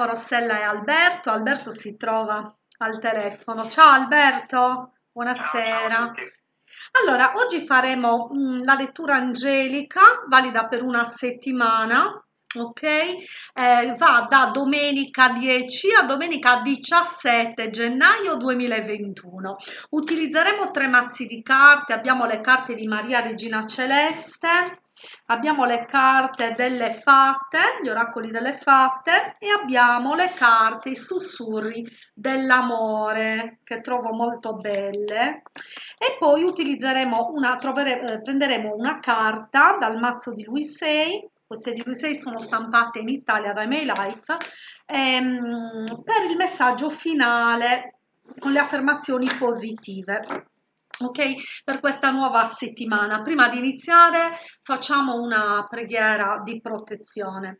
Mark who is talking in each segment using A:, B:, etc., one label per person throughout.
A: abbiamo Rossella e Alberto. Alberto si trova al telefono. Ciao Alberto, buonasera. Allora, oggi faremo mh, la lettura angelica, valida per una settimana, ok? Eh, va da domenica 10 a domenica 17 gennaio 2021. Utilizzeremo tre mazzi di carte, abbiamo le carte di Maria Regina Celeste, abbiamo le carte delle fatte, gli oracoli delle fatte e abbiamo le carte, i sussurri dell'amore che trovo molto belle. E poi utilizzeremo una, trovere, eh, prenderemo una carta dal mazzo di lui 6 queste di lui 6 sono stampate in Italia da MyLife ehm, per il messaggio finale con le affermazioni positive ok? Per questa nuova settimana. Prima di iniziare facciamo una preghiera di protezione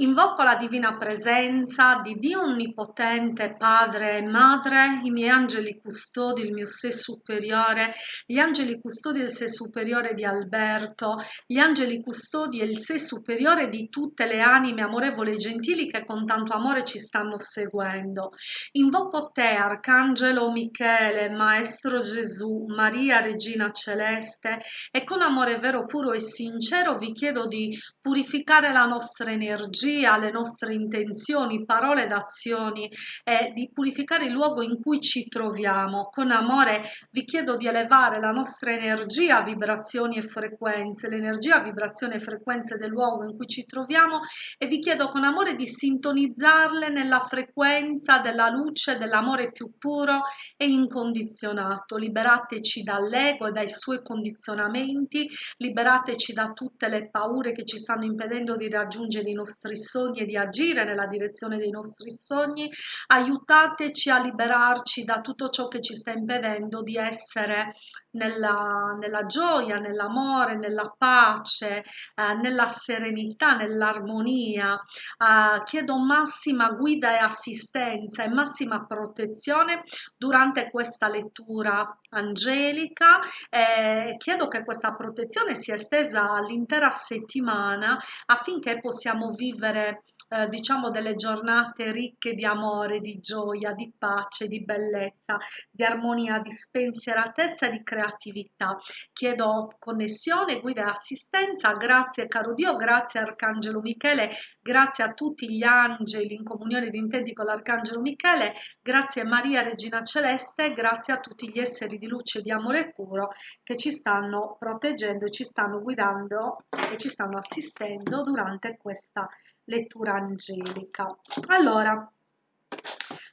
A: Invoco la divina presenza di Dio Onnipotente, Padre e Madre, i miei angeli custodi, il mio sé superiore, gli angeli custodi del sé superiore di Alberto, gli angeli custodi e il sé superiore di tutte le anime amorevoli e gentili che con tanto amore ci stanno seguendo. Invoco te, Arcangelo Michele, Maestro Gesù, Maria Regina Celeste, e con amore vero, puro e sincero vi chiedo di purificare la nostra energia energia, le nostre intenzioni, parole ed azioni e di purificare il luogo in cui ci troviamo. Con amore vi chiedo di elevare la nostra energia, vibrazioni e frequenze, l'energia, vibrazione e frequenze del luogo in cui ci troviamo e vi chiedo con amore di sintonizzarle nella frequenza della luce, dell'amore più puro e incondizionato. Liberateci dall'ego e dai suoi condizionamenti, liberateci da tutte le paure che ci stanno impedendo di raggiungere i nostri sogni e di agire nella direzione dei nostri sogni, aiutateci a liberarci da tutto ciò che ci sta impedendo di essere nella, nella gioia, nell'amore, nella pace, eh, nella serenità, nell'armonia. Eh, chiedo massima guida e assistenza e massima protezione durante questa lettura angelica. Eh, chiedo che questa protezione sia estesa all'intera settimana affinché possiamo vivere eh, diciamo delle giornate ricche di amore, di gioia, di pace, di bellezza, di armonia, di spensieratezza e di creatività. Chiedo connessione, guida e assistenza, grazie caro Dio, grazie Arcangelo Michele, grazie a tutti gli angeli in comunione di intenti con l'Arcangelo Michele, grazie Maria Regina Celeste, grazie a tutti gli esseri di luce, di amore puro che ci stanno proteggendo, ci stanno guidando e ci stanno assistendo durante questa lettura angelica. Allora,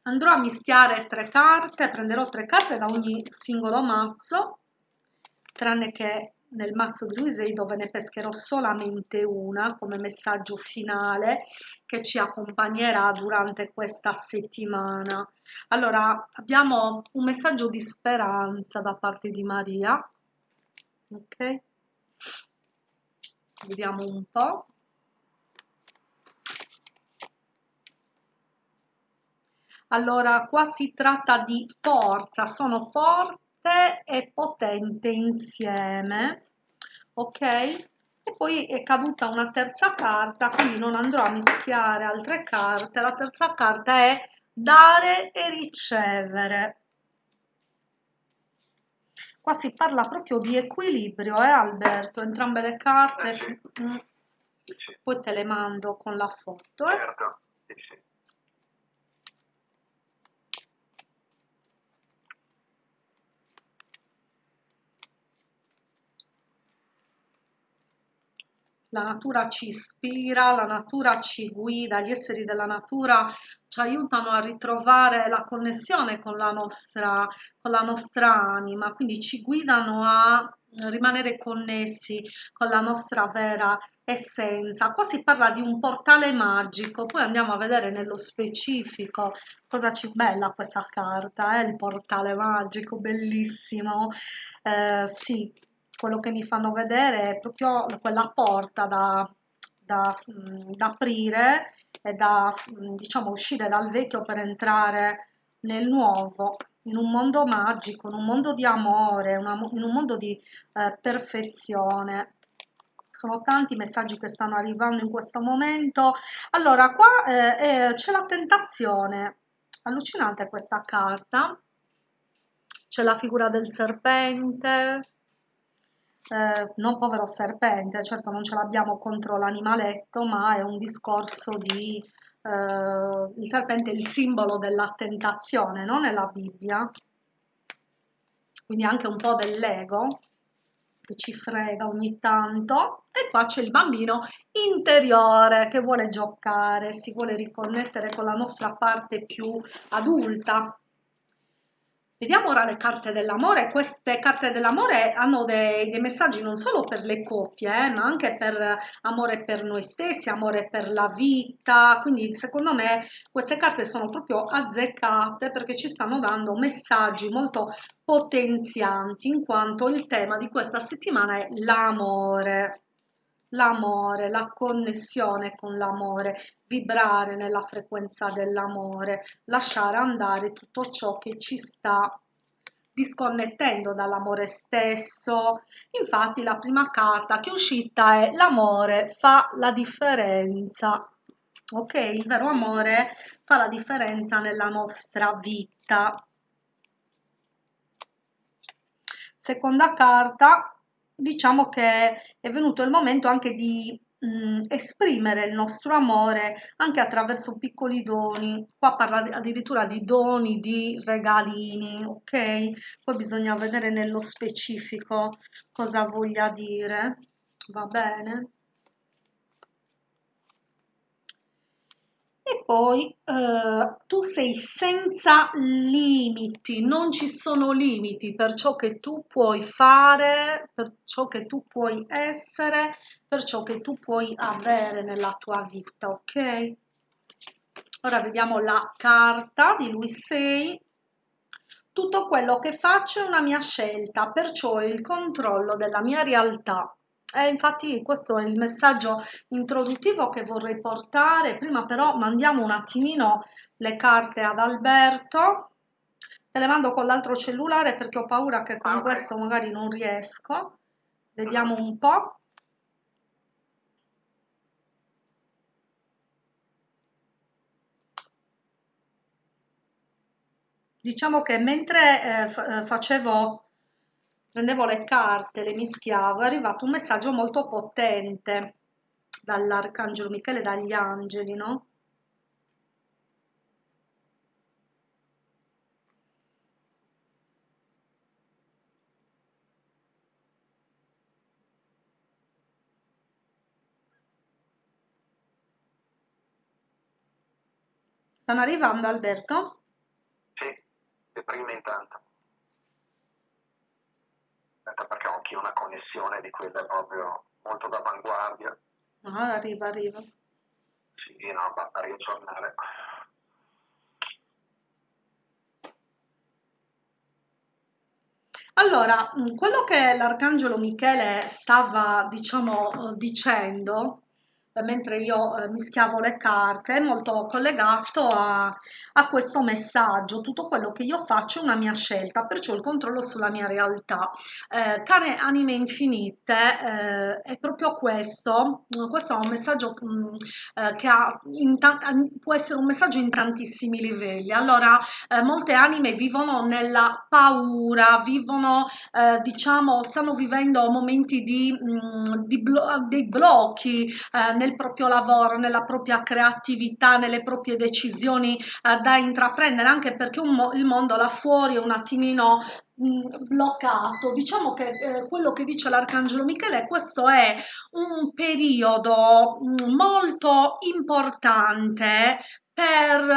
A: andrò a mischiare tre carte, prenderò tre carte da ogni singolo mazzo, tranne che nel mazzo di Luisei dove ne pescherò solamente una come messaggio finale che ci accompagnerà durante questa settimana. Allora, abbiamo un messaggio di speranza da parte di Maria, ok? Vediamo un po'. Allora, qua si tratta di forza, sono forte e potente insieme, ok? E poi è caduta una terza carta, quindi non andrò a mischiare altre carte. La terza carta è dare e ricevere. Qua si parla proprio di equilibrio, eh Alberto? Entrambe le carte, mm. poi te le mando con la foto. Eh? Certo. La natura ci ispira, la natura ci guida, gli esseri della natura ci aiutano a ritrovare la connessione con la nostra, con la nostra anima, quindi ci guidano a rimanere connessi con la nostra vera essenza. Qua si parla di un portale magico, poi andiamo a vedere nello specifico cosa ci bella questa carta, eh? il portale magico, bellissimo. Eh, sì, quello che mi fanno vedere è proprio quella porta da, da, da aprire e da diciamo uscire dal vecchio per entrare nel nuovo in un mondo magico, in un mondo di amore, una, in un mondo di eh, perfezione. sono tanti i messaggi che stanno arrivando in questo momento. Allora, qua eh, eh, c'è la tentazione, allucinante questa carta, c'è la figura del serpente, eh, non povero serpente, certo non ce l'abbiamo contro l'animaletto, ma è un discorso di... Eh, il serpente è il simbolo della tentazione, no? Nella Bibbia, quindi anche un po' dell'ego che ci frega ogni tanto e qua c'è il bambino interiore che vuole giocare, si vuole riconnettere con la nostra parte più adulta Vediamo ora le carte dell'amore. Queste carte dell'amore hanno dei, dei, messaggi non solo per le coppie, eh, ma anche per amore per noi stessi, amore per la vita. Quindi secondo me queste carte sono proprio azzeccate perché ci stanno dando messaggi molto potenzianti in quanto il tema di questa settimana è l'amore l'amore, la connessione con l'amore, vibrare nella frequenza dell'amore, lasciare andare tutto ciò che ci sta disconnettendo dall'amore stesso. Infatti la prima carta che è uscita è l'amore fa la differenza. Ok, il vero amore fa la differenza nella nostra vita. Seconda carta, diciamo che è venuto il momento anche di mh, mm, esprimere il nostro amore anche attraverso piccoli doni. Qua parla addirittura di doni, di regalini, ok? Poi bisogna vedere nello specifico cosa voglia dire, va bene? E poi eh, tu sei senza limiti, non ci sono limiti per ciò che tu puoi fare, per ciò che tu puoi essere, per ciò che tu puoi avere nella tua vita, ok? Ora vediamo la carta di lui 6. Tutto quello che faccio è una mia scelta, perciò ho il controllo della mia realtà. Eh, infatti questo è il messaggio introduttivo che vorrei portare, prima però mandiamo un attimino le carte ad Alberto, te le mando con l'altro cellulare perché ho paura che con ah, okay. questo magari non riesco, vediamo un po'. Diciamo che mentre eh facevo prendevo le carte, le mischiavo, è arrivato un messaggio molto potente dall'Arcangelo Michele, dagli angeli, no? Stanno arrivando Alberto?
B: Sì, le prime intanto perché ho anche una connessione di quelle proprio molto d'avanguardia.
A: Ah, arriva, arriva.
B: Sì, no, ma riaggiornare.
A: Allora, quello che l'Arcangelo Michele stava, diciamo, dicendo mentre io eh, mischiavo le carte, molto collegato a, a, questo messaggio. Tutto quello che io faccio è una mia scelta, perciò il controllo sulla mia realtà. Eh, care anime infinite, eh, è proprio questo. Questo è un messaggio mh, mm, eh, che ha può essere un messaggio in tantissimi livelli. Allora, eh, molte anime vivono nella paura, vivono, eh, diciamo, stanno vivendo momenti di, mh, mm, di blo dei blocchi nel nel proprio lavoro, nella propria creatività, nelle proprie decisioni eh, da intraprendere, anche perché mo il mondo là fuori è un attimino bloccato. Diciamo che eh, quello che dice l'Arcangelo Michele, questo è un periodo molto importante per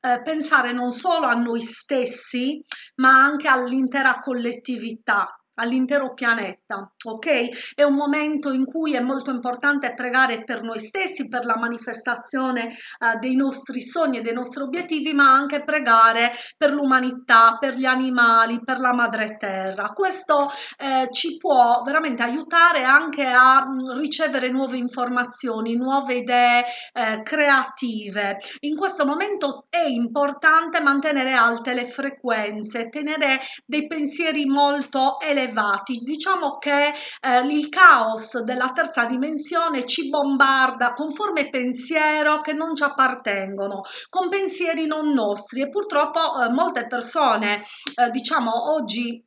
A: eh, pensare non solo a noi stessi, ma anche all'intera collettività all'intero pianeta, ok? È un momento in cui è molto importante pregare per noi stessi, per la manifestazione eh, dei nostri sogni e dei nostri obiettivi, ma anche pregare per l'umanità, per gli animali, per la madre terra. Questo eh, ci può veramente aiutare anche a mm, ricevere nuove informazioni, nuove idee eh, creative. In questo momento è importante mantenere alte le frequenze, tenere dei pensieri molto elevati elevati. Diciamo che eh, il caos della terza dimensione ci bombarda con forme pensiero che non ci appartengono, con pensieri non nostri e purtroppo eh, molte persone, eh, diciamo oggi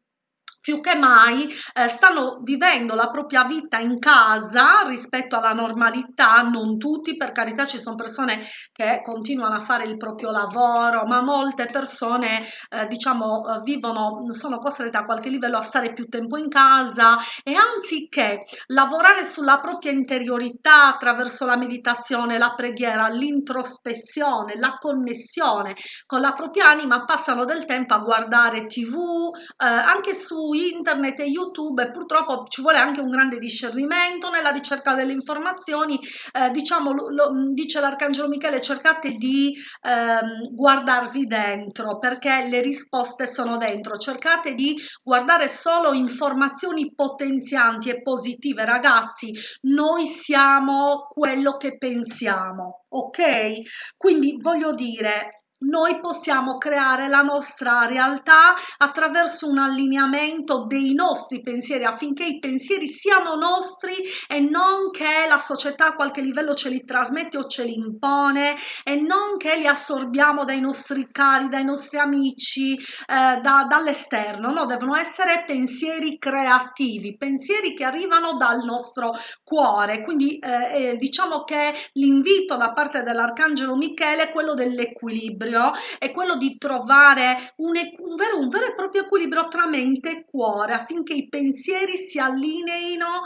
A: più che mai eh, stanno vivendo la propria vita in casa rispetto alla normalità, non tutti, per carità ci sono persone che continuano a fare il proprio lavoro, ma molte persone eh, diciamo eh, vivono, sono costrette a qualche livello a stare più tempo in casa e anziché lavorare sulla propria interiorità attraverso la meditazione, la preghiera, l'introspezione, la connessione con la propria anima, passano del tempo a guardare tv, eh, anche su internet e YouTube e purtroppo ci vuole anche un grande discernimento nella ricerca delle informazioni. Eh, diciamo, lo, lo, dice l'Arcangelo Michele, cercate di ehm, guardarvi dentro perché le risposte sono dentro. Cercate di guardare solo informazioni potenzianti e positive. Ragazzi, noi siamo quello che pensiamo, ok? Quindi voglio dire, noi possiamo creare la nostra realtà attraverso un allineamento dei nostri pensieri affinché i pensieri siano nostri e non che la società a qualche livello ce li trasmette o ce li impone e non che li assorbiamo dai nostri cari, dai nostri amici, eh, da, dall'esterno, no, devono essere pensieri creativi, pensieri che arrivano dal nostro cuore. Quindi eh, eh, diciamo che l'invito da parte dell'Arcangelo Michele è quello dell'equilibrio equilibrio è quello di trovare un, un, vero, un vero e proprio equilibrio tra mente e cuore affinché i pensieri si allineino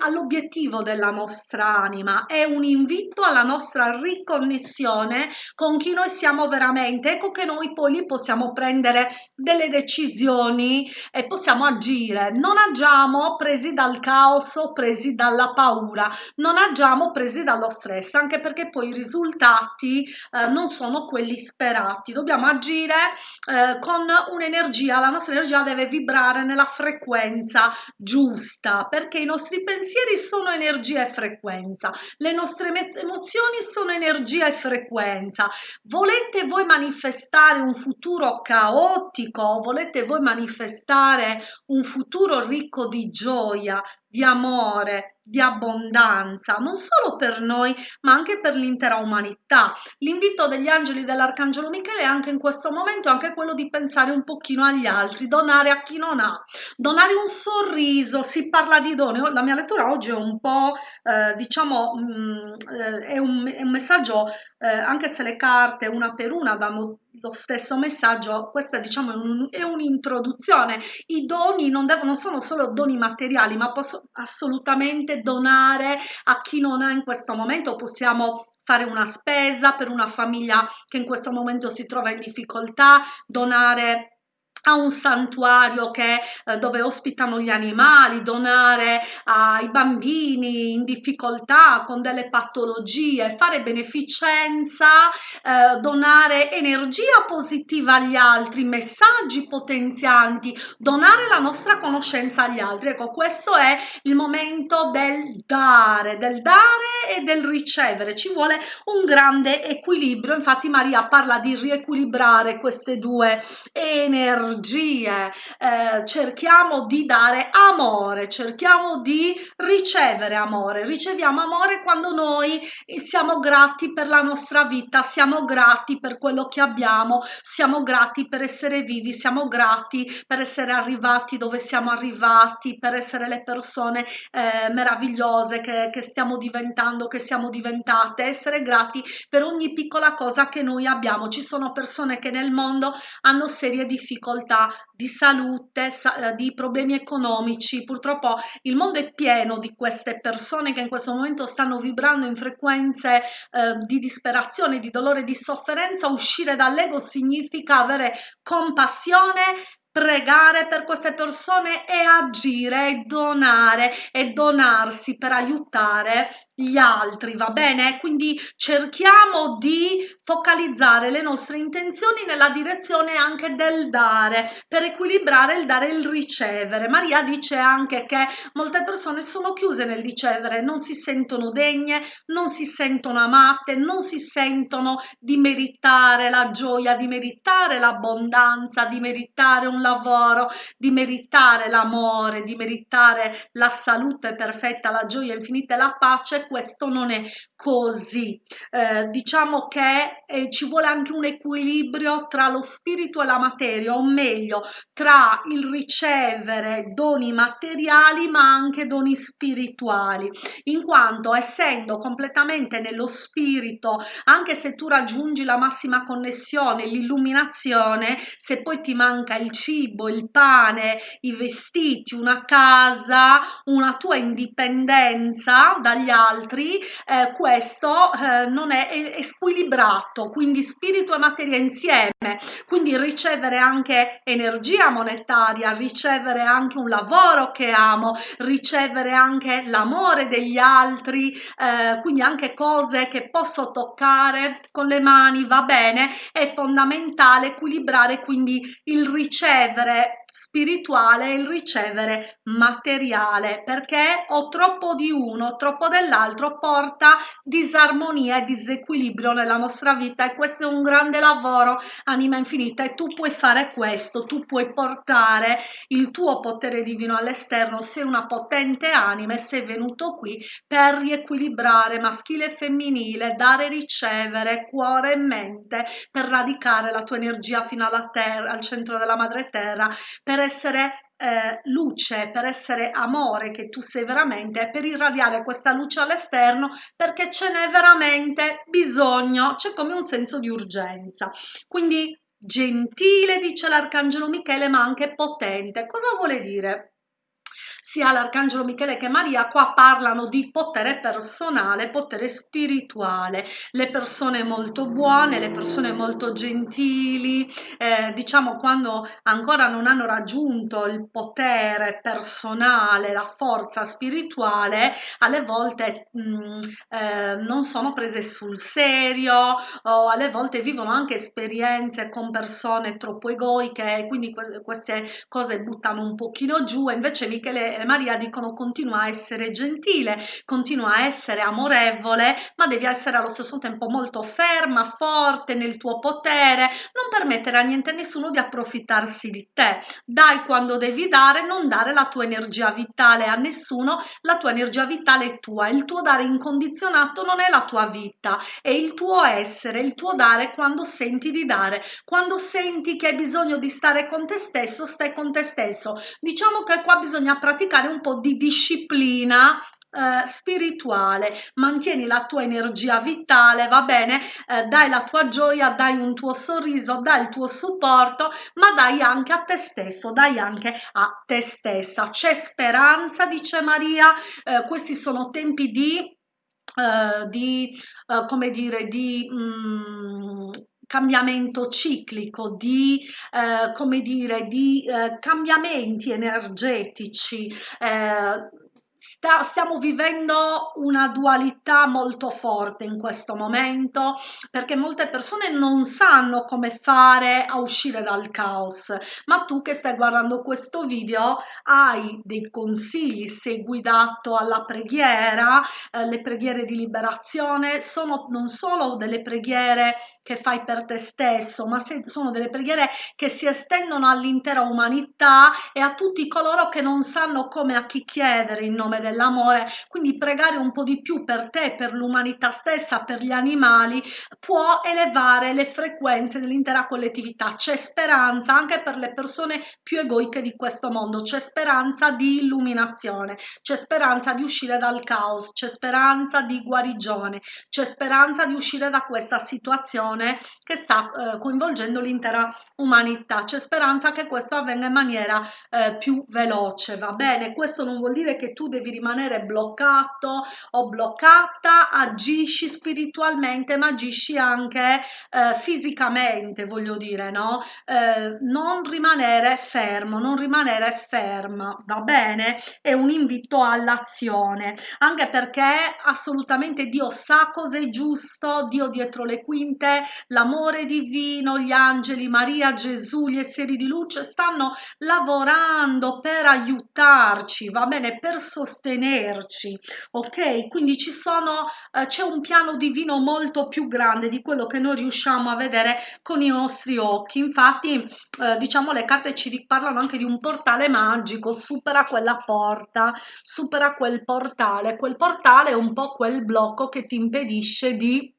A: all'obiettivo della nostra anima. È un invito alla nostra riconnessione con chi noi siamo veramente. Ecco che noi poi lì possiamo prendere delle decisioni e possiamo agire. Non agiamo presi dal caos o presi dalla paura, non agiamo presi dallo stress, anche perché poi i risultati eh, non sono quelli disperati, dobbiamo agire eh, con un'energia, la nostra energia deve vibrare nella frequenza giusta, perché i nostri pensieri sono energia e frequenza, le nostre emozioni sono energia e frequenza. Volete voi manifestare un futuro caotico? Volete voi manifestare un futuro ricco di gioia, di amore, di abbondanza, non solo per noi, ma anche per l'intera umanità. L'invito degli angeli dell'Arcangelo Michele è anche in questo momento anche quello di pensare un pochino agli altri, donare a chi non ha, donare un sorriso, si parla di dono. La mia lettura oggi è un po', eh, diciamo, mh, mm, eh, è, un, è, un, messaggio, eh, anche se le carte una per una danno lo stesso messaggio, questa diciamo è un'introduzione. I doni non, devono, non sono solo doni materiali, ma posso assolutamente donare a chi non ha in questo momento, possiamo fare una spesa per una famiglia che in questo momento si trova in difficoltà, donare a un santuario che, eh, dove ospitano gli animali, donare ai bambini in difficoltà con delle patologie, fare beneficenza, eh, donare energia positiva agli altri, messaggi potenzianti, donare la nostra conoscenza agli altri. Ecco, questo è il momento del dare, del dare e del ricevere. Ci vuole un grande equilibrio. Infatti Maria parla di riequilibrare queste due energie energie, eh, cerchiamo di dare amore, cerchiamo di ricevere amore, riceviamo amore quando noi siamo grati per la nostra vita, siamo grati per quello che abbiamo, siamo grati per essere vivi, siamo grati per essere arrivati dove siamo arrivati, per essere le persone eh, meravigliose che, che stiamo diventando, che siamo diventate, essere grati per ogni piccola cosa che noi abbiamo. Ci sono persone che nel mondo hanno serie difficoltà difficoltà di salute, eh, di problemi economici. Purtroppo il mondo è pieno di queste persone che in questo momento stanno vibrando in frequenze eh, di disperazione, di dolore, di sofferenza. Uscire dall'ego significa avere compassione pregare per queste persone e agire e donare e donarsi per aiutare gli altri, va bene? Quindi cerchiamo di focalizzare le nostre intenzioni nella direzione anche del dare, per equilibrare il dare e il ricevere. Maria dice anche che molte persone sono chiuse nel ricevere, non si sentono degne, non si sentono amate, non si sentono di meritare la gioia, di meritare l'abbondanza, di meritare un un lavoro, di meritare l'amore, di meritare la salute perfetta, la gioia infinita e la pace, questo non è così. Eh, diciamo che eh, ci vuole anche un equilibrio tra lo spirito e la materia, o meglio, tra il ricevere doni materiali ma anche doni spirituali, in quanto essendo completamente nello spirito, anche se tu raggiungi la massima connessione, l'illuminazione, se poi ti manca il cibo, il pane, i vestiti, una casa, una tua indipendenza dagli altri, eh, questo eh, non è, è squilibrato, quindi spirito e materia insieme, quindi ricevere anche energia monetaria, ricevere anche un lavoro che amo, ricevere anche l'amore degli altri, eh, quindi anche cose che posso toccare con le mani, va bene, è fondamentale equilibrare quindi il ricevere ricevere spirituale il ricevere materiale perché ho troppo di uno troppo dell'altro porta disarmonia e disequilibrio nella nostra vita e questo è un grande lavoro anima infinita e tu puoi fare questo tu puoi portare il tuo potere divino all'esterno sei una potente anima e sei venuto qui per riequilibrare maschile e femminile dare e ricevere cuore e mente per radicare la tua energia fino alla terra al centro della madre terra per essere eh, luce, per essere amore che tu sei veramente, per irradiare questa luce all'esterno perché ce n'è veramente bisogno, c'è come un senso di urgenza. Quindi gentile, dice l'arcangelo Michele, ma anche potente. Cosa vuole dire? Sia l'Arcangelo Michele che Maria qua parlano di potere personale, potere spirituale, le persone molto buone, le persone molto gentili, eh, diciamo quando ancora non hanno raggiunto il potere personale, la forza spirituale, alle volte mh, mm, eh, non sono prese sul serio o alle volte vivono anche esperienze con persone troppo egoiche e quindi queste cose buttano un pochino giù, invece Michele Maria dicono continua a essere gentile, continua a essere amorevole, ma devi essere allo stesso tempo molto ferma, forte nel tuo potere, non permettere a niente e nessuno di approfittarsi di te. Dai quando devi dare, non dare la tua energia vitale a nessuno, la tua energia vitale è tua, il tuo dare incondizionato non è la tua vita, è il tuo essere, il tuo dare quando senti di dare, quando senti che hai bisogno di stare con te stesso, stai con te stesso. Diciamo che qua bisogna praticare praticare un po' di disciplina eh, spirituale, mantieni la tua energia vitale, va bene, eh, dai la tua gioia, dai un tuo sorriso, dai il tuo supporto, ma dai anche a te stesso, dai anche a te stessa. C'è speranza, dice Maria, eh, questi sono tempi di, eh, di eh, come dire, di... Mm, cambiamento ciclico, di, eh, come dire, di eh, cambiamenti energetici. Eh, sta, stiamo vivendo una dualità molto forte in questo momento perché molte persone non sanno come fare a uscire dal caos. Ma tu che stai guardando questo video hai dei consigli? Sei guidato alla preghiera? Eh, le preghiere di liberazione sono non solo delle preghiere che fai per te stesso ma se, sono delle preghiere che si estendono all'intera umanità e a tutti coloro che non sanno come a chi chiedere in nome dell'amore, quindi pregare un po' di più per te, per l'umanità stessa, per gli animali, può elevare le frequenze dell'intera collettività. C'è speranza anche per le persone più egoiche di questo mondo, c'è speranza di illuminazione, c'è speranza di uscire dal caos, c'è speranza di guarigione, c'è speranza di uscire da questa situazione che sta eh, coinvolgendo l'intera umanità, c'è speranza che questo avvenga in maniera eh, più veloce, va bene? Questo non vuol dire che tu devi devi rimanere bloccato o bloccata, agisci spiritualmente ma agisci anche eh, fisicamente, voglio dire, no? Eh, non rimanere fermo, non rimanere ferma, va bene? È un invito all'azione, anche perché assolutamente Dio sa cosa è giusto, Dio dietro le quinte l'amore divino, gli angeli, Maria, Gesù, gli esseri di luce stanno lavorando per aiutarci, va bene, per sostenerci, ok? Quindi ci sono, eh, c'è un piano divino molto più grande di quello che noi riusciamo a vedere con i nostri occhi. Infatti, eh, diciamo, le carte ci parlano anche di un portale magico, supera quella porta, supera quel portale. Quel portale è un po' quel blocco che ti impedisce di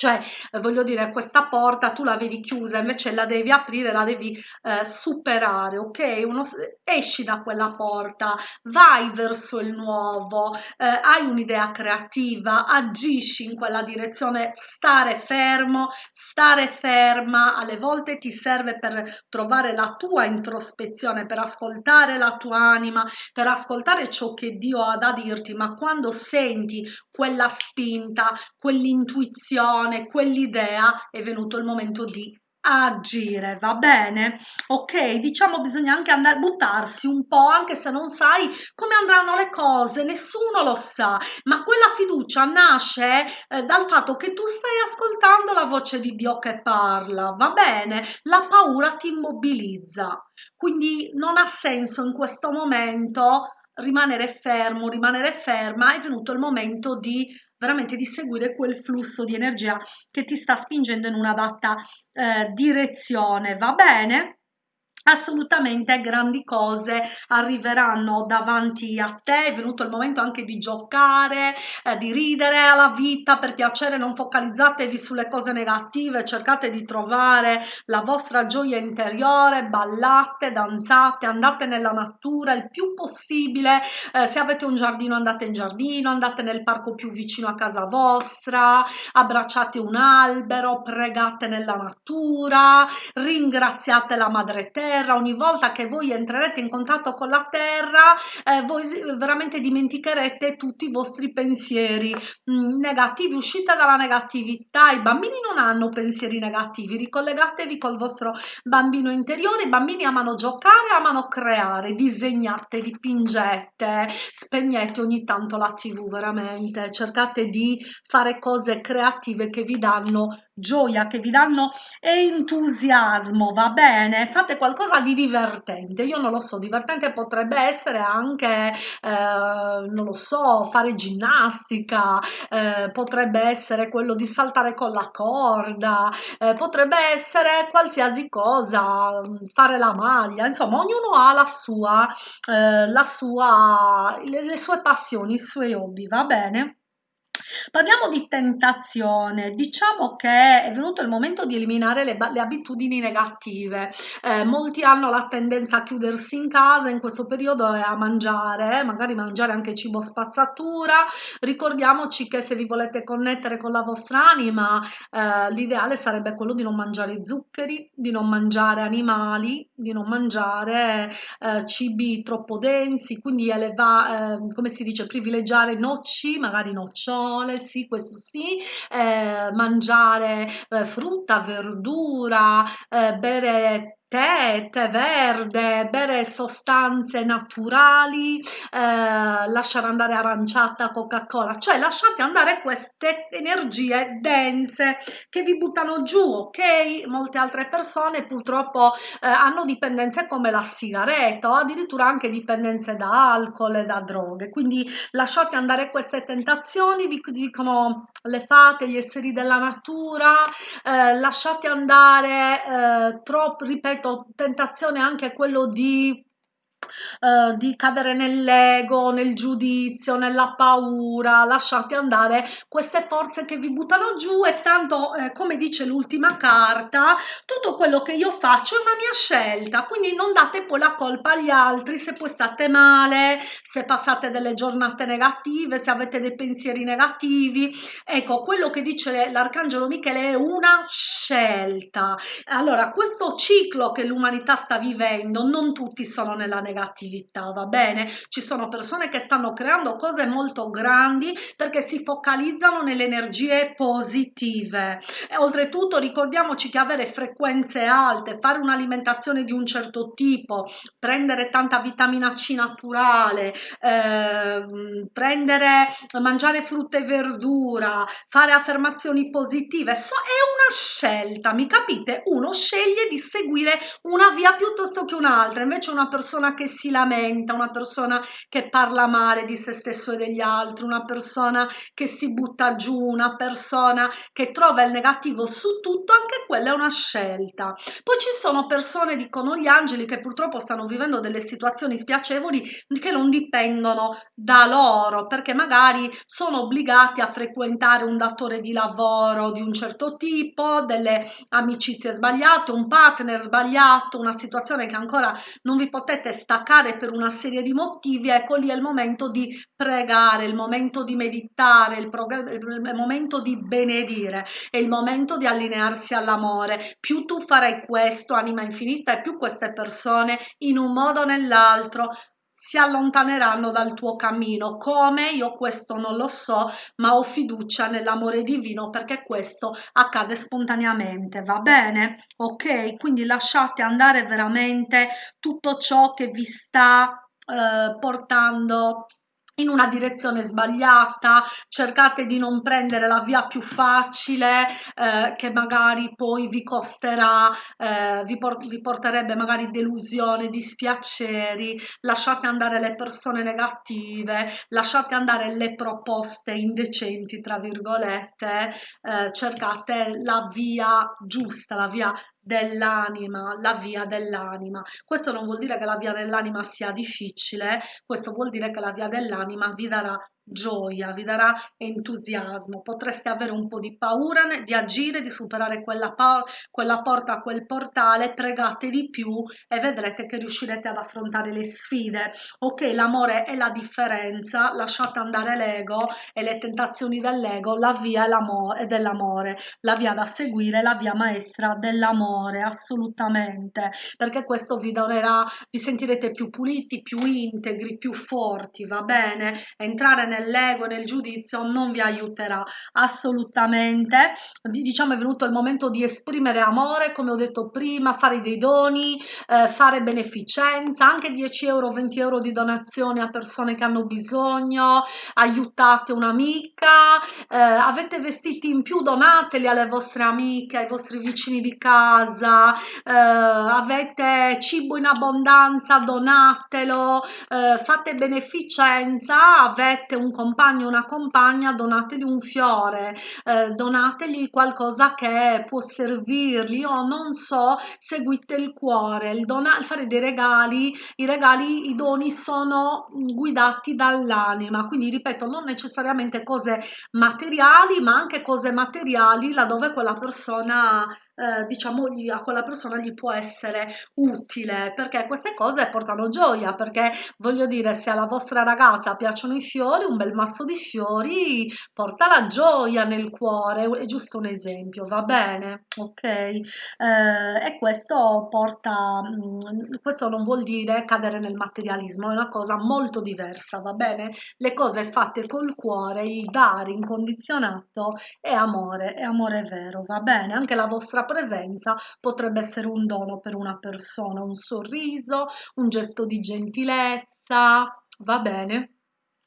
A: cioè, eh, voglio dire, questa porta tu la vedi chiusa, invece la devi aprire, la devi eh, superare, ok? Uno, esci da quella porta, vai verso il nuovo, eh, hai un'idea creativa, agisci in quella direzione, stare fermo, stare ferma, alle volte ti serve per trovare la tua introspezione, per ascoltare la tua anima, per ascoltare ciò che Dio ha da dirti, ma quando senti quella spinta, quell'intuizione, visione, quell'idea, è venuto il momento di agire, va bene? Ok, diciamo bisogna anche andare a buttarsi un po', anche se non sai come andranno le cose, nessuno lo sa, ma quella fiducia nasce eh, dal fatto che tu stai ascoltando la voce di Dio che parla, va bene? La paura ti immobilizza, quindi non ha senso in questo momento rimanere fermo, rimanere ferma, è venuto il momento di veramente di seguire quel flusso di energia che ti sta spingendo in una data eh, direzione, va bene? Assolutamente grandi cose arriveranno davanti a te. È venuto il momento anche di giocare eh, di ridere alla vita per piacere non focalizzatevi sulle cose negative cercate di trovare la vostra gioia interiore ballate danzate andate nella natura il più possibile. Eh, se avete un giardino andate in giardino andate nel parco più vicino a casa vostra abbracciate un albero pregate nella natura ringraziate la madre terra terra, ogni volta che voi entrerete in contatto con la terra, eh, voi veramente dimenticherete tutti i vostri pensieri mm, negativi, uscite dalla negatività, i bambini non hanno pensieri negativi, ricollegatevi col vostro bambino interiore, i bambini amano giocare, amano creare, disegnate, dipingete, spegnete ogni tanto la tv veramente, cercate di fare cose creative che vi danno gioia, che vi danno entusiasmo, va bene? Fate qualcosa di divertente. Io non lo so, divertente potrebbe essere anche, eh, non lo so, fare ginnastica, eh, potrebbe essere quello di saltare con la corda, eh, potrebbe essere qualsiasi cosa, fare la maglia, insomma, ognuno ha la sua, eh, la sua, le, le sue passioni, i suoi hobby, va bene? Parliamo di tentazione, diciamo che è venuto il momento di eliminare le, le abitudini negative. Eh, molti hanno la tendenza a chiudersi in casa in questo periodo e a mangiare, magari mangiare anche cibo spazzatura. Ricordiamoci che se vi volete connettere con la vostra anima, eh, l'ideale sarebbe quello di non mangiare zuccheri, di non mangiare animali, di non mangiare eh, cibi troppo densi, quindi eleva, eh, come si dice, privilegiare noci, magari nocciole nocciole, sì, questo sì, eh, mangiare eh, frutta, verdura, eh, bere tè, tè verde, bere sostanze naturali, eh, lasciare andare aranciata, Coca-Cola, cioè lasciate andare queste energie dense che vi buttano giù, ok? Molte altre persone purtroppo eh, hanno dipendenze come la sigaretta o addirittura anche dipendenze da alcol e da droghe, quindi lasciate andare queste tentazioni, dicono le fate, gli esseri della natura, eh, lasciate andare eh, troppo, ripeto, tentazione anche quello di eh, di cadere nell'ego, nel giudizio, nella paura, lasciate andare queste forze che vi buttano giù e tanto, eh, come dice l'ultima carta, tutto quello che io faccio è una mia scelta, quindi non date poi la colpa agli altri se poi state male, se passate delle giornate negative, se avete dei pensieri negativi. Ecco, quello che dice l'arcangelo Michele è una scelta. Allora, questo ciclo che l'umanità sta vivendo, non tutti sono nella negatività positività, va bene? Ci sono persone che stanno creando cose molto grandi perché si focalizzano nelle energie positive. E oltretutto ricordiamoci che avere frequenze alte, fare un'alimentazione di un certo tipo, prendere tanta vitamina C naturale, eh, prendere, mangiare frutta e verdura, fare affermazioni positive, so, è una scelta, mi capite? Uno sceglie di seguire una via piuttosto che un'altra, invece una persona che si lamenta, una persona che parla male di se stesso e degli altri, una persona che si butta giù, una persona che trova il negativo su tutto, anche quella è una scelta. Poi ci sono persone, dicono gli angeli, che purtroppo stanno vivendo delle situazioni spiacevoli che non dipendono da loro, perché magari sono obbligati a frequentare un datore di lavoro di un certo tipo, delle amicizie sbagliate, un partner sbagliato, una situazione che ancora non vi potete staccare per una serie di motivi, ecco lì è il momento di pregare, il momento di meditare, il, il momento di benedire, è il momento di allinearsi all'amore. Più tu farai questo, anima infinita, e più queste persone in un modo o nell'altro si allontaneranno dal tuo cammino. Come? Io questo non lo so, ma ho fiducia nell'amore divino perché questo accade spontaneamente, va bene? Ok? Quindi lasciate andare veramente tutto ciò che vi sta eh, portando in una direzione sbagliata, cercate di non prendere la via più facile eh, che magari poi vi costerà, eh, vi, port vi porterebbe magari delusione, dispiaceri, lasciate andare le persone negative, lasciate andare le proposte indecenti, tra virgolette, eh, cercate la via giusta, la via dell'anima, la via dell'anima. Questo non vuol dire che la via dell'anima sia difficile, questo vuol dire che la via dell'anima vi darà gioia, vi darà entusiasmo, potreste avere un po' di paura di agire, di superare quella, quella porta, quel portale, pregate di più e vedrete che riuscirete ad affrontare le sfide. Ok, l'amore è la differenza, lasciate andare l'ego e le tentazioni dell'ego, la via è dell'amore, la via da seguire, la via maestra dell'amore, assolutamente, perché questo vi donerà, vi sentirete più puliti, più integri, più forti, va bene? Entrare nel nell'ego, nel giudizio non vi aiuterà assolutamente. Diciamo è venuto il momento di esprimere amore, come ho detto prima, fare dei doni, eh, fare beneficenza, anche 10 euro, 20 euro di donazioni a persone che hanno bisogno, aiutate un'amica, eh, avete vestiti in più, donateli alle vostre amiche, ai vostri vicini di casa, eh, avete cibo in abbondanza, donatelo, eh, fate beneficenza, avete un compagno o una compagna, donategli un fiore, eh, donategli qualcosa che può servirgli o non so, seguite il cuore, il, dona, fare dei regali, i regali, i doni sono guidati dall'anima, quindi ripeto, non necessariamente cose materiali, ma anche cose materiali laddove quella persona eh, diciamo a quella persona gli può essere utile perché queste cose portano gioia perché voglio dire se alla vostra ragazza piacciono i fiori un bel mazzo di fiori porta la gioia nel cuore è giusto un esempio va bene? Ok. Eh, e questo porta mm, questo non vuol dire cadere nel materialismo è una cosa molto diversa va bene? Le cose fatte col cuore il dare incondizionato è amore è amore vero va bene? Anche la vostra presenza potrebbe essere un dono per una persona, un sorriso, un gesto di gentilezza, va bene?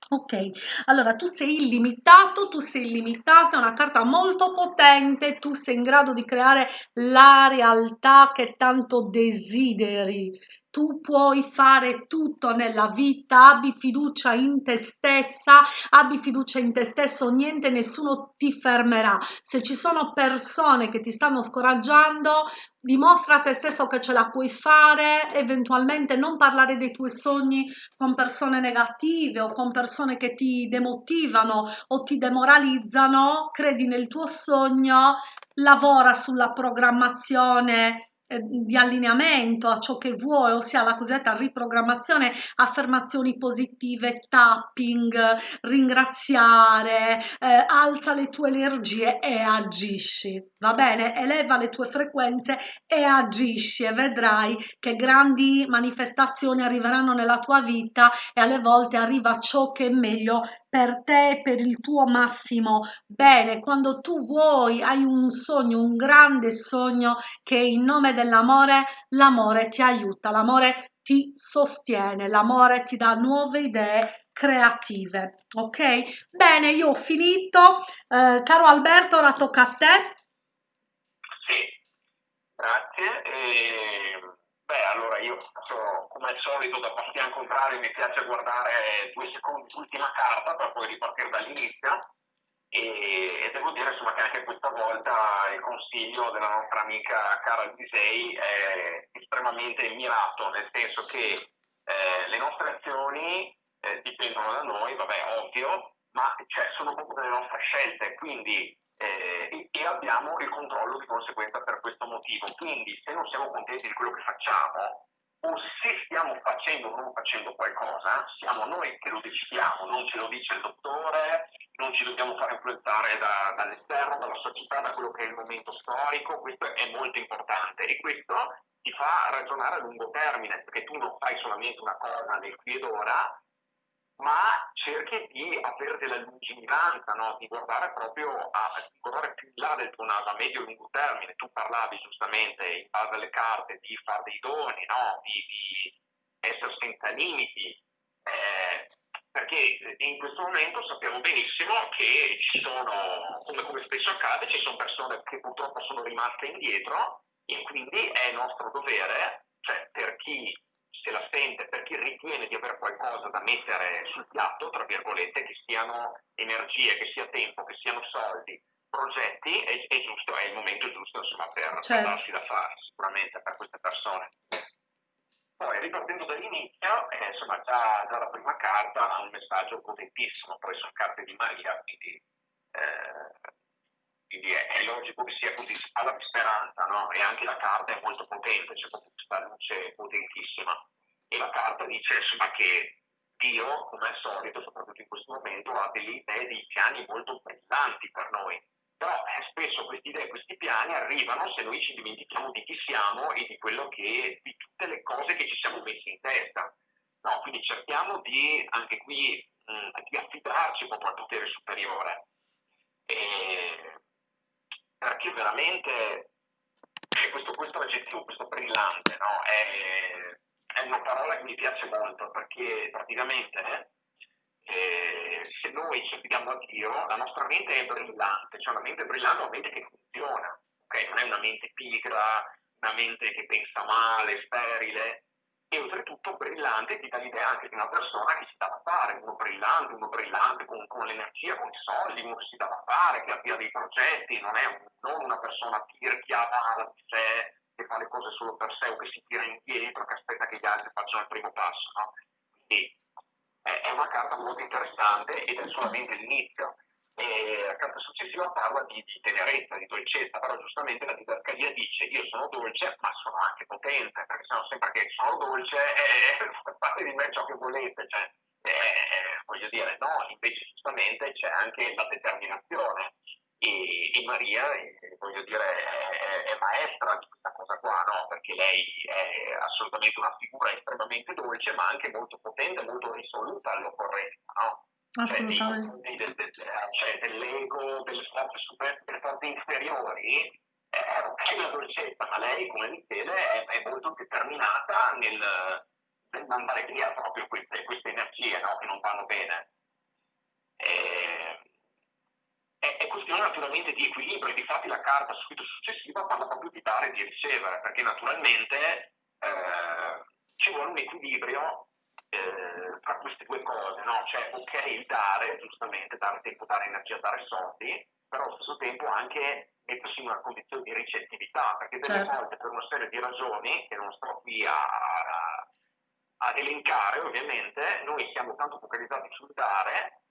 A: Ok, allora tu sei illimitato, tu sei illimitato, è una carta molto potente, tu sei in grado di creare la realtà che tanto desideri tu puoi fare tutto nella vita, abbi fiducia in te stessa, abbi fiducia in te stesso, niente, nessuno ti fermerà. Se ci sono persone che ti stanno scoraggiando, dimostra a te stesso che ce la puoi fare, eventualmente non parlare dei tuoi sogni con persone negative o con persone che ti demotivano o ti demoralizzano, credi nel tuo sogno, lavora sulla programmazione eh, di allineamento a ciò che vuoi, ossia la cosiddetta riprogrammazione, affermazioni positive, tapping, ringraziare, eh, alza le tue energie e agisci. va bene? Eleva le tue frequenze e agisci e vedrai che grandi manifestazioni arriveranno nella tua vita e alle volte arriva ciò che è meglio per te, per il tuo massimo bene. Quando tu vuoi, hai un sogno, un grande sogno che in nome dell'amore, l'amore ti aiuta, l'amore ti sostiene, l'amore ti dà nuove idee creative. Ok? Bene, io ho finito. Eh, caro Alberto, ora tocca a te.
B: Sì, grazie. E, beh, allora io faccio come al solito da bastian contrario, mi piace guardare due secondi l'ultima carta per poi ripartire dall'inizio. E, e, devo dire insomma, che anche questa volta il consiglio della nostra amica Cara Disei è estremamente mirato, nel senso che eh, le nostre azioni eh, dipendono da noi, vabbè, ovvio, ma cioè, sono proprio delle nostre scelte, quindi eh, e abbiamo il controllo di conseguenza per questo motivo. Quindi se non siamo contenti di quello che facciamo, o se stiamo facendo o non facendo qualcosa, siamo noi che lo decidiamo, non ce lo dice il dottore, non ci dobbiamo fare influenzare da, dall'esterno, dalla società, da quello che è il momento storico, questo è molto importante e questo ti fa ragionare a lungo termine, perché tu non fai solamente una cosa nel qui ed ora, ma cerchi di avere della lungimiranza, no? di guardare proprio a, di guardare più in là del tuo naso a medio e lungo termine. Tu parlavi giustamente in base alle carte di fare dei doni, no? di, di, essere senza limiti, eh, perché in questo momento sappiamo benissimo che ci sono, come, come spesso accade, ci sono persone che purtroppo sono rimaste indietro e quindi è nostro dovere, cioè per chi se la sente per chi ritiene di avere qualcosa da mettere sul piatto, tra virgolette, che siano energie, che sia tempo, che siano soldi, progetti, è, è giusto, è il momento giusto insomma, per, certo. darsi da fare, sicuramente per queste persone. Poi ripartendo dall'inizio, eh, insomma già, già, la prima carta ha un messaggio potentissimo, poi sono carte di Maria, quindi, eh, quindi è, è, logico che sia così, di speranza, no? E anche la carta è molto potente, c'è proprio questa luce potentissima e la carta dice insomma, che Dio, come al solito, soprattutto in questo momento, ha delle idee, dei piani molto brillanti per noi. Però eh, spesso queste idee, questi piani arrivano se noi ci dimentichiamo di chi siamo e di che, di tutte le cose che ci siamo messi in testa. No, quindi cerchiamo di, anche qui, mh, di affidarci proprio al potere superiore. E, perché veramente questo, questo aggettivo, questo brillante, no? è, è una parola che mi piace molto perché praticamente eh, se noi ci affidiamo a Dio, la nostra mente è brillante, cioè una mente brillante è una mente che funziona, okay? non è una mente pigra, una mente che pensa male, sterile, e oltretutto brillante ti dà l'idea anche di una persona che si dà da fare, uno brillante, uno brillante con, con l'energia, con i soldi, uno che si dà da fare, che abbia dei progetti, non è un, non una persona tirchiata di sé, che fa le cose solo per sé o che si tira indietro, che aspetta che gli altri facciano il primo passo. No? Quindi è una carta molto interessante ed è solamente l'inizio. E la carta successiva parla di, di, tenerezza, di dolcezza, però giustamente la didascalia dice io sono dolce ma sono anche potente, perché sono sempre che sono dolce e eh, fate di me ciò che volete, cioè, eh, voglio dire no, invece giustamente c'è anche la determinazione e, e Maria, eh, voglio dire, è, è, maestra di questa cosa qua, no? perché lei è assolutamente una figura estremamente dolce, ma anche molto potente, molto risoluta all'occorrenza. No?
A: Cioè, assolutamente.
B: Cioè, del, del, cioè, dell'ego, delle forze, super, delle forze inferiori, è ok la dolcezza, ma lei, come Michele, è, è molto determinata nel, nel mandare via proprio queste, queste energie no? che non vanno bene. E, è, è questione naturalmente di equilibrio e difatti la carta subito successiva parla proprio di dare e di ricevere, perché naturalmente eh, ci vuole un equilibrio eh, tra queste due cose, no? Cioè, ok, il dare, giustamente, dare tempo, dare energia, dare soldi, però allo stesso tempo anche mettersi in una condizione di ricettività, perché delle certo. volte per una serie di ragioni che non sto qui a, a, ad elencare, ovviamente, noi siamo tanto focalizzati sul dare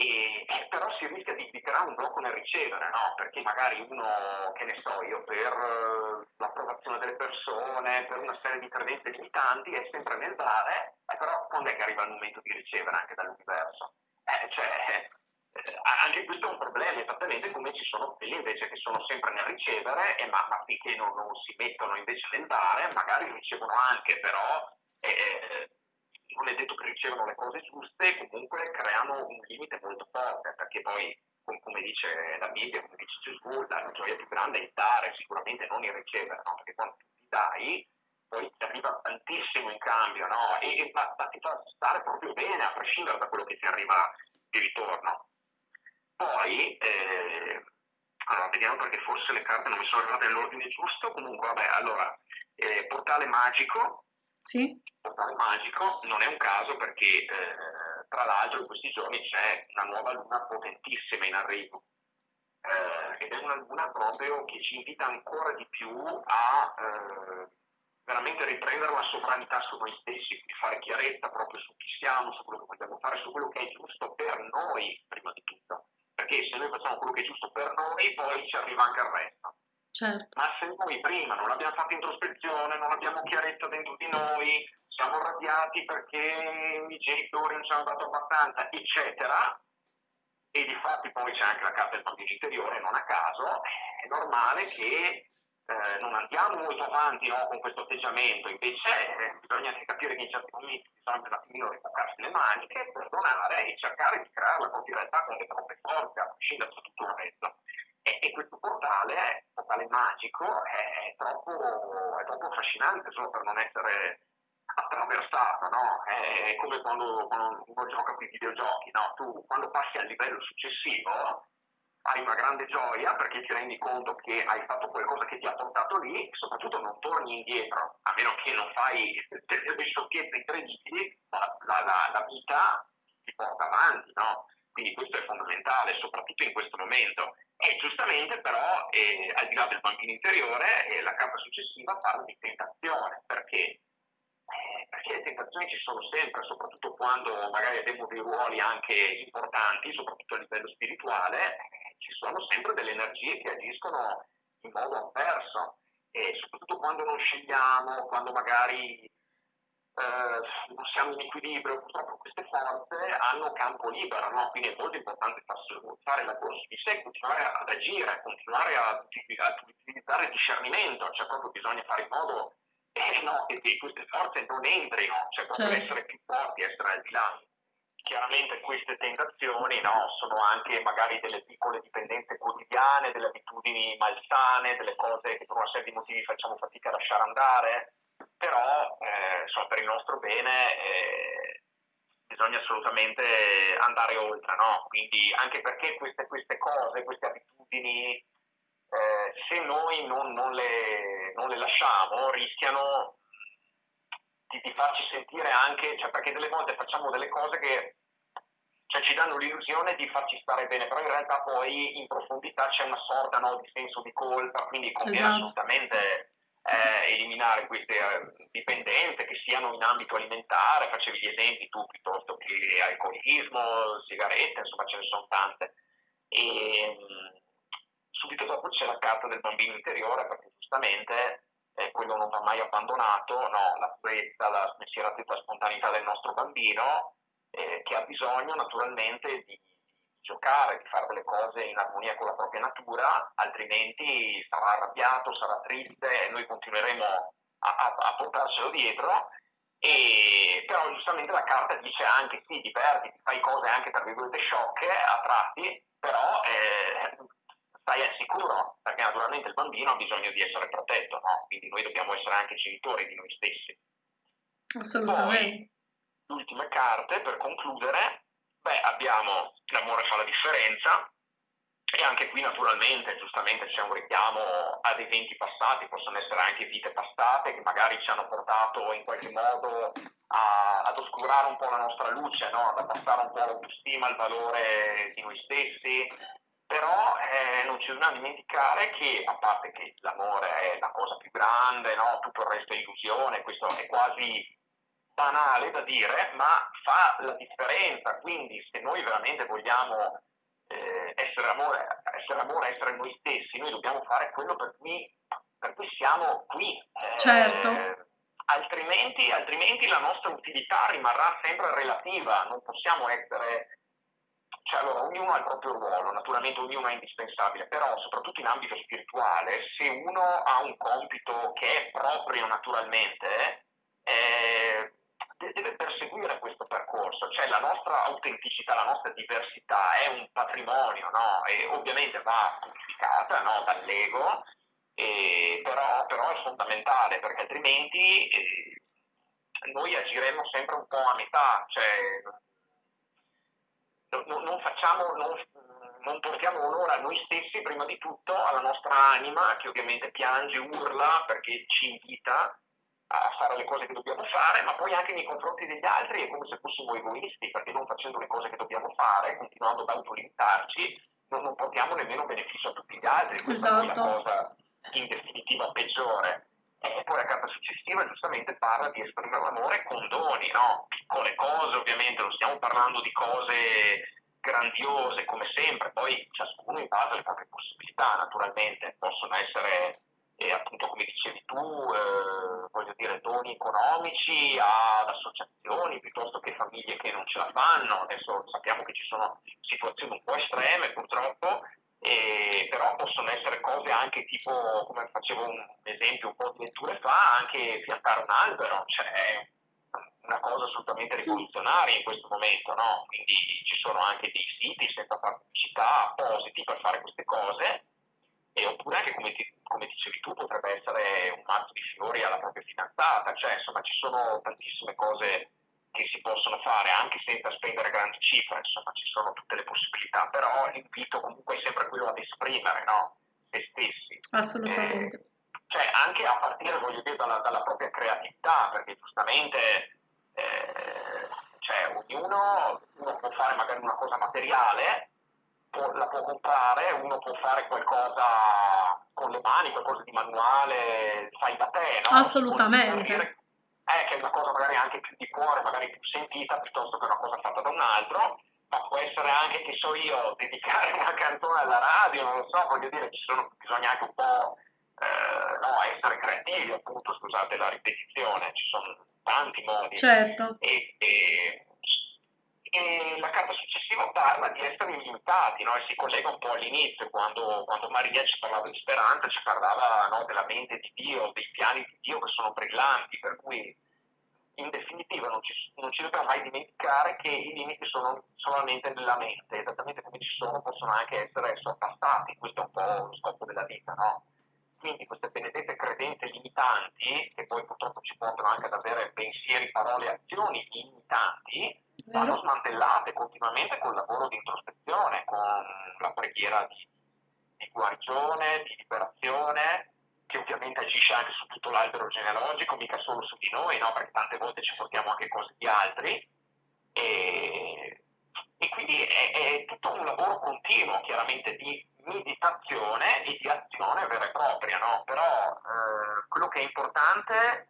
B: e, però si rischia di, di, creare un blocco nel ricevere, no? perché magari uno, che ne so io, per uh, l'approvazione delle persone, per una serie di credenze limitanti, è sempre nel dare, eh, però quando è che arriva il momento di ricevere anche dall'universo? Eh, cioè, eh, anche questo è un problema, esattamente come ci sono quelli invece che sono sempre nel ricevere, e ma, ma finché non, non, si mettono invece nel dare, magari ricevono anche, però eh, è detto che ricevono le cose giuste, comunque creano un limite molto forte, perché poi, come dice la Bibbia, come dice Gesù, la gioia più grande è dare, sicuramente non il ricevere, no? perché quando ti dai poi ti arriva tantissimo in cambio, no? E, e ma ti fa stare proprio bene, a prescindere da quello che ti arriva di ritorno. Poi, eh, allora, vediamo perché forse le carte non mi sono arrivate nell'ordine giusto, comunque, vabbè, allora, eh, portale magico.
A: Sì.
B: Portale magico non è un caso perché, eh, tra l'altro, in questi giorni c'è una nuova luna potentissima in arrivo. Eh, ed è una luna proprio che ci invita ancora di più a eh, veramente riprendere la sovranità su noi stessi, quindi fare chiarezza proprio su chi siamo, su quello che vogliamo fare, su quello che è giusto per noi, prima di tutto. Perché se noi facciamo quello che è giusto per noi, poi ci arriva anche il resto.
A: Certo.
B: Ma se noi prima non abbiamo fatto introspezione, non abbiamo chiarezza dentro di noi, siamo arrabbiati perché i genitori non ci hanno dato abbastanza, eccetera, e di fatti poi c'è anche la carta del bambino interiore, non a caso, è normale che eh, non andiamo molto avanti no, con questo atteggiamento, invece eh, bisogna anche capire che in certi momenti bisogna un attimino ripoccarsi le maniche, perdonare e cercare di creare la propria realtà con le proprie forze, a prescindere da tutto il resto. E, e, questo portale, portale magico, è troppo, è troppo affascinante solo per non essere attraversato, no? È come quando, quando uno gioca con i videogiochi, no? Tu quando passi al livello successivo hai una grande gioia perché ti rendi conto che hai fatto qualcosa che ti ha portato lì e soprattutto non torni indietro, a meno che non fai delle sciocchezze incredibili, la, la, la, vita ti porta avanti, no? Quindi questo è fondamentale, soprattutto in questo momento. E giustamente però, eh, al di là del bambino interiore, eh, la carta successiva parla di tentazione, perché? Eh, perché le tentazioni ci sono sempre, soprattutto quando magari abbiamo dei ruoli anche importanti, soprattutto a livello spirituale, ci sono sempre delle energie che agiscono in modo avverso e soprattutto quando non scegliamo, quando magari eh, siamo in equilibrio, purtroppo queste forze hanno campo libero, no? quindi è molto importante fare la corsa di sé, continuare ad agire, continuare a, a utilizzare il discernimento, cioè proprio bisogna fare in modo eh, no, che queste forze non entrino, cioè proprio certo. essere più forti, essere al di là chiaramente queste tentazioni no, sono anche magari delle piccole dipendenze quotidiane, delle abitudini malsane, delle cose che per una serie di motivi facciamo fatica a lasciare andare, però eh, insomma, per il nostro bene eh, bisogna assolutamente andare oltre, no? quindi anche perché queste, queste cose, queste abitudini, eh, se noi non, non, le, non le lasciamo, rischiano di, di, farci sentire anche, cioè perché delle volte facciamo delle cose che cioè, ci danno l'illusione di farci stare bene, però in realtà poi in profondità c'è una sorta no, di senso di colpa, quindi conviene esatto. assolutamente eh, eliminare queste eh, dipendenze che siano in ambito alimentare, facevi gli esempi tu piuttosto che alcolismo, sigarette, insomma ce ne sono tante. E, mh, mm, subito dopo c'è la carta del bambino interiore, perché giustamente eh, quello non va mai abbandonato, no, la purezza, la spensieratezza, spontaneità del nostro bambino, eh, che ha bisogno naturalmente di, giocare, di fare delle cose in armonia con la propria natura, altrimenti sarà arrabbiato, sarà triste e noi continueremo a, a, a portarselo dietro. E, però giustamente la carta dice anche sì, divertiti, fai cose anche tra virgolette sciocche a tratti, però eh, stai al sicuro, perché naturalmente il bambino ha bisogno di essere protetto, no? quindi noi dobbiamo essere anche genitori di noi stessi.
A: Assolutamente.
B: Poi, ultime carte per concludere, beh, abbiamo l'amore fa la differenza e anche qui naturalmente, giustamente c'è un richiamo ad eventi passati, possono essere anche vite passate che magari ci hanno portato in qualche modo a, ad oscurare un po' la nostra luce, no? ad abbassare un po' l'autostima, il valore di noi stessi, però eh, non ci dobbiamo dimenticare che a parte che l'amore è la cosa più grande, no? tutto il resto è illusione, questo è quasi banale da dire, ma fa la differenza. Quindi se noi veramente vogliamo eh, essere, amore, essere amore, essere noi stessi, noi dobbiamo fare quello per cui, per cui siamo qui.
A: Eh, certo.
B: Altrimenti, altrimenti la nostra utilità rimarrà sempre relativa, non possiamo essere cioè, allora, ognuno ha il proprio ruolo, naturalmente ognuno è indispensabile, però soprattutto in ambito spirituale, se uno ha un compito che è proprio naturalmente, eh, deve perseguire questo percorso, cioè la nostra autenticità, la nostra diversità è un patrimonio, no? E ovviamente va purificata no? dall'ego, eh, però, però, è fondamentale perché altrimenti eh, noi agiremo sempre un po' a metà, cioè non, non, facciamo, non, non portiamo onore a noi stessi prima di tutto, alla nostra anima che ovviamente piange, urla perché ci invita a fare le cose che dobbiamo fare, ma poi anche nei confronti degli altri è come se fossimo egoisti, perché non facendo le cose che dobbiamo fare, continuando ad autolimitarci, non, non portiamo nemmeno beneficio a tutti gli altri. Questa esatto. è la cosa in definitiva peggiore. E poi la carta successiva giustamente parla di esprimere l'amore con doni, no? piccole cose ovviamente, non stiamo parlando di cose grandiose come sempre, poi ciascuno in base alle proprie possibilità naturalmente, possono essere eh, appunto come dicevi tu, eh, voglio dire doni economici ad associazioni piuttosto che famiglie che non ce la fanno, adesso sappiamo che ci sono situazioni un po' estreme purtroppo, eh, però possono essere cose anche tipo, come facevo un esempio un po' di letture fa, anche piantare un albero, cioè è una cosa assolutamente rivoluzionaria in questo momento, no? quindi ci sono anche dei siti senza pubblicità appositi per fare queste cose, e oppure anche come, ti, come dicevi tu potrebbe essere un mazzo di fiori alla propria fidanzata, cioè insomma ci sono tantissime cose che si possono fare anche senza spendere grandi cifre, insomma ci sono tutte le possibilità, però l'invito comunque è sempre quello ad esprimere no? se stessi.
A: Assolutamente.
B: Eh, cioè anche a partire, voglio dire, dalla, dalla propria creatività, perché giustamente eh, cioè, ognuno uno può fare magari una cosa materiale, può, la può comprare, uno può fare qualcosa con le mani, qualcosa di manuale, fai da te, no?
A: Assolutamente
B: eh, che è una cosa magari anche più di cuore, magari più sentita piuttosto che una cosa fatta da un altro, ma può essere anche, che so io, dedicare una canzone alla radio, non lo so, voglio dire, ci sono, bisogna anche un po' eh, no, essere creativi, appunto, scusate la ripetizione, ci sono tanti modi.
A: Certo.
B: E, e, e la carta successiva parla di essere illimitati no? e si collega un po' all'inizio, quando, quando Maria ci parlava di speranza, ci parlava no, della mente di Dio, dei piani di Dio che sono brillanti, per cui in definitiva non ci, non ci dobbiamo mai dimenticare che i limiti sono solamente nella mente, esattamente come ci sono possono anche essere sorpassati, questo è un po' lo scopo della vita, no? Quindi queste benedette credenze limitanti, che poi purtroppo ci portano anche ad avere pensieri, parole, azioni limitanti, vanno smantellate continuamente col lavoro di introspezione, con la preghiera di, di guarigione, di liberazione, che ovviamente agisce anche su tutto l'albero genealogico, mica solo su di noi, no? perché tante volte ci portiamo anche cose di altri. E, e quindi è, è, tutto un lavoro continuo, chiaramente, di meditazione e di azione vera e propria, no? però eh, quello che è importante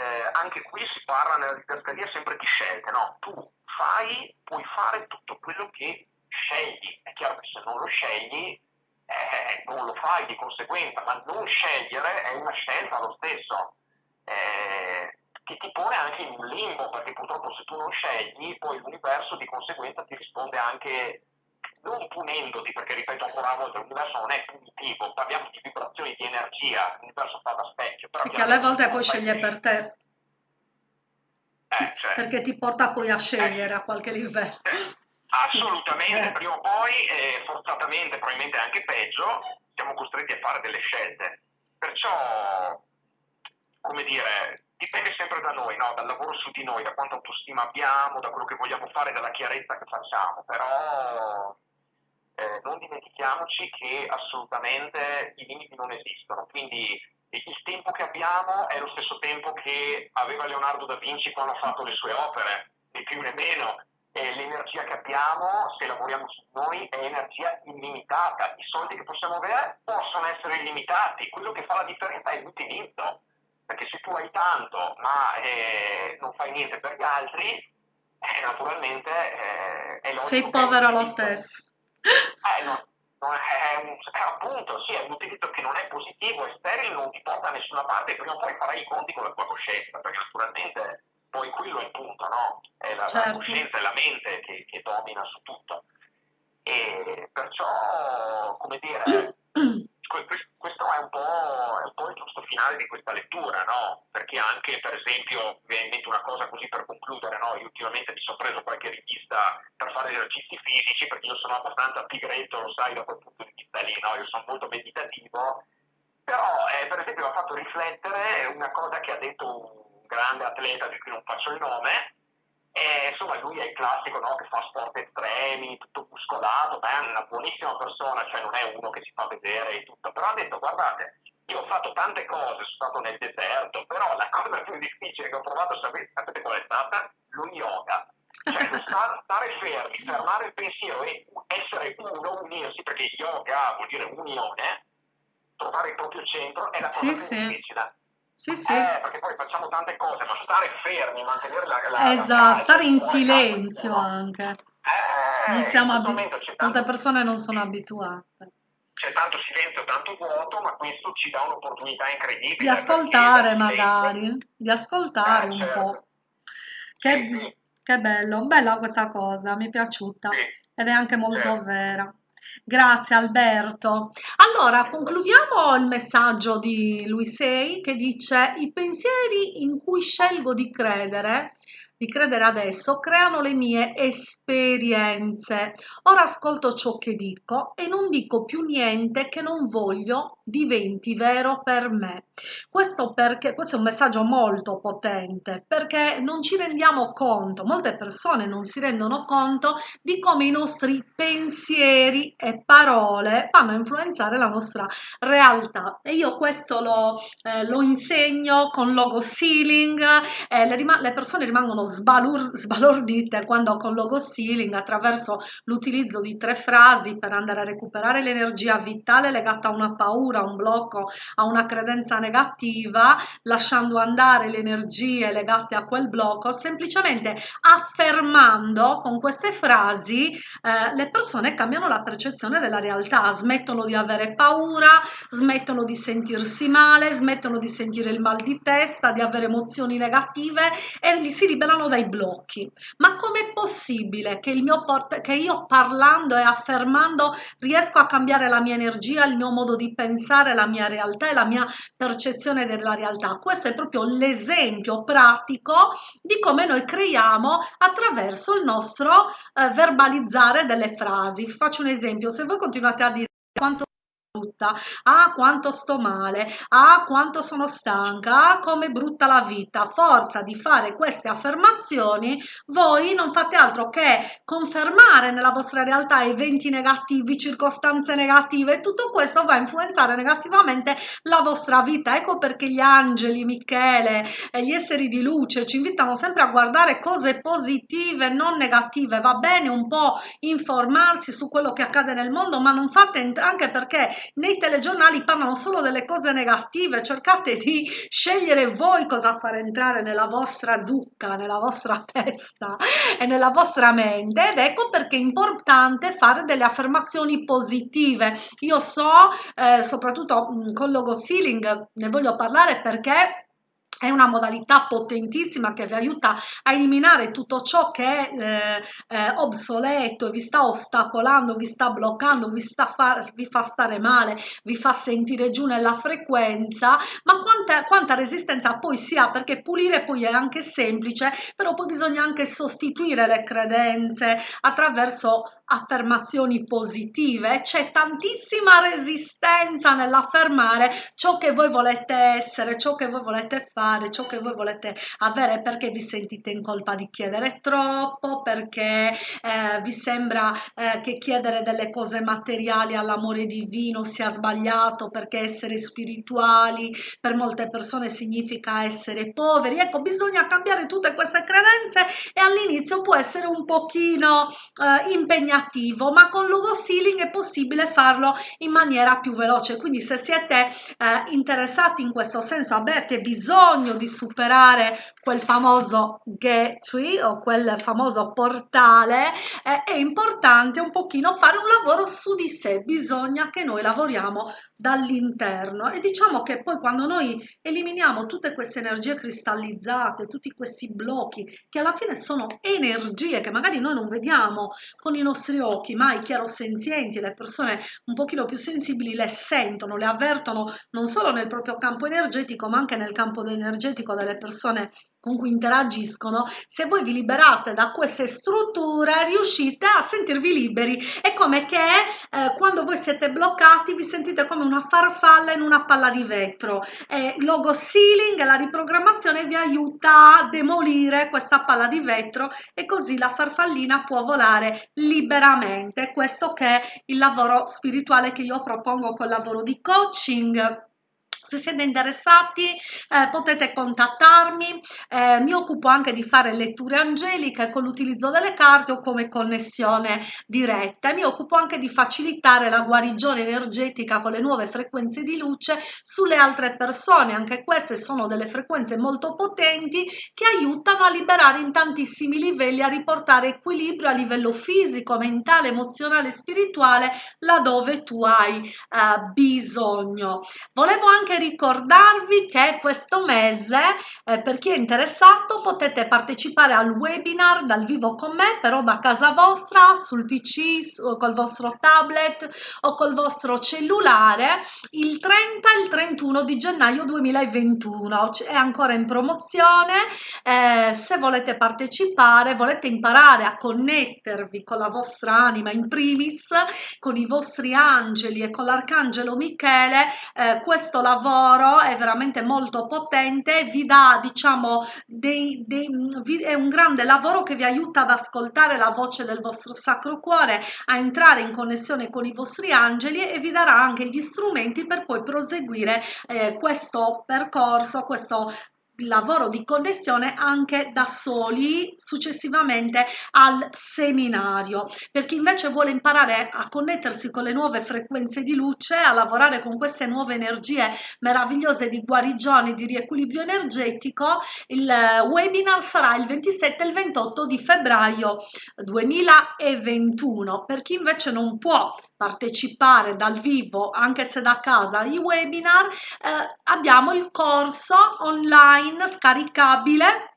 B: eh, anche qui si parla nella didascalia sempre di scelte, no? Tu fai, puoi fare tutto quello che scegli. È chiaro che se non lo scegli, eh, non lo fai di conseguenza, ma non scegliere è una scelta lo stesso. Eh, che ti pone anche in un limbo, perché purtroppo se tu non scegli, poi l'universo di conseguenza ti risponde anche non punendoti, perché ripeto ancora una volta, l'universo non è punitivo, parliamo di vibrazioni di energia, l'universo fa da specchio. Però
A: che alle volte poi sceglie per te.
B: Eh, cioè.
A: Perché ti porta poi a scegliere eh. a qualche livello.
B: Eh. Assolutamente, eh. prima o poi, eh, forzatamente, probabilmente anche peggio, siamo costretti a fare delle scelte. Perciò, come dire, dipende sempre da noi, no? dal lavoro su di noi, da quanta autostima abbiamo, da quello che vogliamo fare, dalla chiarezza che facciamo. Però eh, non dimentichiamoci che assolutamente i limiti non esistono, quindi il tempo che abbiamo è lo stesso tempo che aveva Leonardo da Vinci quando ha fatto le sue opere, né più né meno. E l'energia che abbiamo, se lavoriamo su noi, è energia illimitata. I soldi che possiamo avere possono essere illimitati, quello che fa la differenza è l'utilizzo. Perché se tu hai tanto ma eh, non fai niente per gli altri, eh, naturalmente eh, è
A: Sei povero lo stesso.
B: Eh, no, no, è, un, è, appunto, sì, è un utilizzo che non è positivo, è sterile, non ti porta da nessuna parte, prima o poi farai i conti con la tua coscienza, perché naturalmente poi quello è il punto, no? È la, certo. la coscienza e la mente che, che domina su tutto. E perciò, come dire, questo è un, è un, po', il giusto finale di questa lettura, no? Perché anche, per esempio, una cosa così per concludere, no? Io ultimamente mi sono preso qualche rivista per fare esercizi fisici, perché io sono abbastanza pigretto, lo sai, da quel punto di vista lì, no? Io sono molto meditativo, però, eh, per esempio, mi ha fatto riflettere una cosa che ha detto un grande atleta di cui non faccio il nome, e, insomma, lui è il classico no, che fa sport estremi, tutto muscolato, beh, è una buonissima persona, cioè non è uno che si fa vedere e tutto, però ha detto guardate, io ho fatto tante cose, sono stato nel deserto, però la cosa più difficile che ho provato, sapete, sapete qual è stata? Lo yoga. Cioè stare fermi, fermare il pensiero e essere uno, unirsi, perché yoga vuol dire unione, trovare il proprio centro è la cosa sì, più difficile.
A: Sì, sì.
B: Eh, perché poi facciamo tante cose, ma stare fermi, mantenere la... la
A: esatto, la stare in silenzio anche. Eh, non siamo abitu- tanto... Molte persone non sono abituate.
B: C'è tanto silenzio, tanto vuoto, ma questo ci dà un'opportunità incredibile.
A: Di ascoltare magari, di ascoltare eh, un certo. po'. Che, sì, che, bello, bella questa cosa, mi è piaciuta sì. ed è anche molto certo. vera. Grazie Alberto. Allora, concludiamo il messaggio di Luisei che dice i pensieri in cui scelgo di credere di credere adesso creano le mie esperienze. Ora ascolto ciò che dico e non dico più niente che non voglio diventi vero per me. Questo, perché, questo è un messaggio molto potente perché non ci rendiamo conto, molte persone non si rendono conto di come i nostri pensieri e parole vanno a influenzare la nostra realtà e io questo lo, eh, lo insegno con logo sealing, eh, le, le persone rimangono sbalur- sbalordite quando con logo stealing attraverso l'utilizzo di tre frasi per andare a recuperare l'energia vitale legata a una paura, a un blocco, a una credenza negativa, lasciando andare le energie legate a quel blocco, semplicemente affermando con queste frasi eh, le persone cambiano la percezione della realtà, smettono di avere paura, smettono di sentirsi male, smettono di sentire il mal di testa, di avere emozioni negative e si liberano dai blocchi. Ma com'è possibile che, che io parlando e affermando riesco a cambiare la mia energia, il mio modo di pensare, la mia realtà e la mia percezione della realtà? Questo è proprio l'esempio pratico di come noi creiamo attraverso il nostro eh, verbalizzare delle frasi. Faccio un esempio, se voi continuate a dire quanto brutta, ah quanto sto male, ah quanto sono stanca, ah come brutta la vita. Forza di fare queste affermazioni, voi non fate altro che confermare nella vostra realtà eventi negativi, circostanze negative tutto questo va a influenzare negativamente la vostra vita. Ecco perché gli angeli, Michele gli esseri di luce ci invitano sempre a guardare cose positive, non negative. Va bene un po' informarsi su quello che accade nel mondo, ma non fate anche perché nei telegiornali parlano solo delle cose negative, cercate di scegliere voi cosa far entrare nella vostra zucca, nella vostra testa e nella vostra mente ed ecco perché è importante fare delle affermazioni positive. Io so, eh, soprattutto con logo sealing, ne voglio parlare perché è una modalità potentissima che vi aiuta a eliminare tutto ciò che è eh, eh, obsoleto vi sta ostacolando, vi sta bloccando, vi, sta fa, vi fa stare male, vi fa sentire giù nella frequenza, ma quanta, quanta resistenza poi si ha, perché pulire poi è anche semplice, però poi bisogna anche sostituire le credenze attraverso affermazioni positive, c'è tantissima resistenza nell'affermare ciò che voi volete essere, ciò che voi volete fare, ciò che voi volete avere perché vi sentite in colpa di chiedere troppo, perché eh, vi sembra eh, che chiedere delle cose materiali all'amore divino sia sbagliato, perché essere spirituali per molte persone significa essere poveri. Ecco, bisogna cambiare tutte queste credenze e all'inizio può essere un pochino eh, impegnativo attivo ma con logo sealing è possibile farlo in maniera più veloce. Quindi se siete eh, interessati in questo senso avete bisogno di superare quel famoso gateway o quel famoso portale, eh, è importante un pochino fare un lavoro su di sé, bisogna che noi lavoriamo dall'interno. E diciamo che poi quando noi eliminiamo tutte queste energie cristallizzate, tutti questi blocchi che alla fine sono energie che magari noi non vediamo con i nostri occhi, ma i chiarosenzienti, le persone un pochino più sensibili le sentono, le avvertono non solo nel proprio campo energetico ma anche nel campo energetico delle persone con cui interagiscono, se voi vi liberate da queste strutture riuscite a sentirvi liberi. È come che eh, quando voi siete bloccati vi sentite come una farfalla in una palla di vetro. E logo sealing, la riprogrammazione vi aiuta a demolire questa palla di vetro e così la farfallina può volare liberamente. Questo che è il lavoro spirituale che io propongo col lavoro di coaching se siete interessati eh, potete contattarmi, eh, mi occupo anche di fare letture angeliche con l'utilizzo delle carte o come connessione diretta. Mi occupo anche di facilitare la guarigione energetica con le nuove frequenze di luce sulle altre persone, anche queste sono delle frequenze molto potenti che aiutano a liberare in tantissimi livelli, a riportare equilibrio a livello fisico, mentale, emozionale e spirituale laddove tu hai eh, bisogno. Volevo anche ricordarvi che questo mese, eh, per chi è interessato, potete partecipare al webinar dal vivo con me, però da casa vostra, sul PC, o col vostro tablet o col vostro cellulare, il 30 e il 31 di gennaio 2021. È ancora in promozione. Eh, se volete partecipare, volete imparare a connettervi con la vostra anima in primis, con i vostri angeli e con l'arcangelo Michele, eh, questo lavoro lavoro è veramente molto potente, vi dà diciamo dei, dei, è un grande lavoro che vi aiuta ad ascoltare la voce del vostro sacro cuore, a entrare in connessione con i vostri angeli e vi darà anche gli strumenti per poi proseguire eh, questo percorso, questo lavoro di connessione anche da soli successivamente al seminario. Per chi invece vuole imparare a connettersi con le nuove frequenze di luce, a lavorare con queste nuove energie meravigliose di guarigione, di riequilibrio energetico, il webinar sarà il 27 e il 28 di febbraio 2021. Per chi invece non può partecipare dal vivo anche se da casa ai webinar eh, abbiamo il corso online scaricabile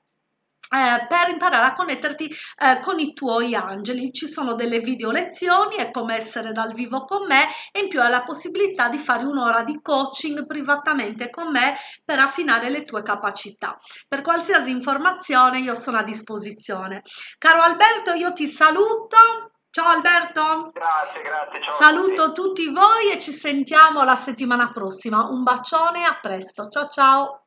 A: eh, per imparare a connetterti eh, con i tuoi angeli. Ci sono delle video lezioni, è come essere dal vivo con me e in più hai la possibilità di fare un'ora di coaching privatamente con me per affinare le tue capacità. Per qualsiasi informazione io sono a disposizione. Caro Alberto, io ti saluto Ciao Alberto.
B: Grazie, grazie. Ciao
A: Saluto tutti. tutti voi e ci sentiamo la settimana prossima. Un bacione, a presto. Ciao ciao.